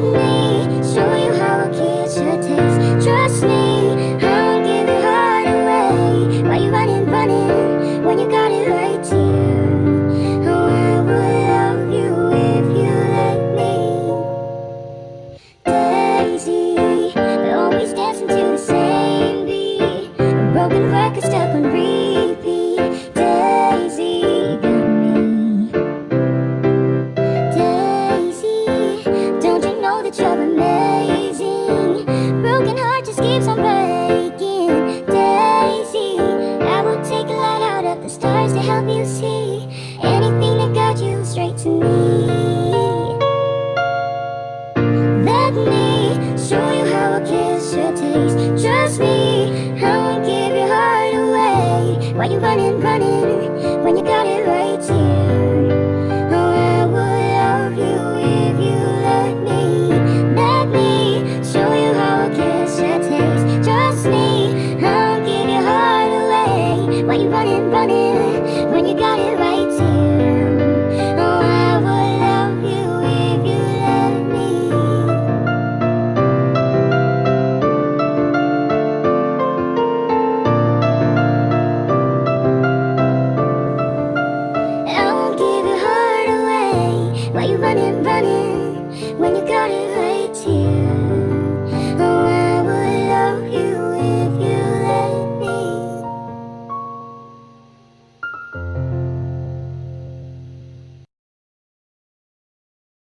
You. ways Trust me, I won't give your heart away. Why you running, running When you got it right here Why you running, running when you got it right?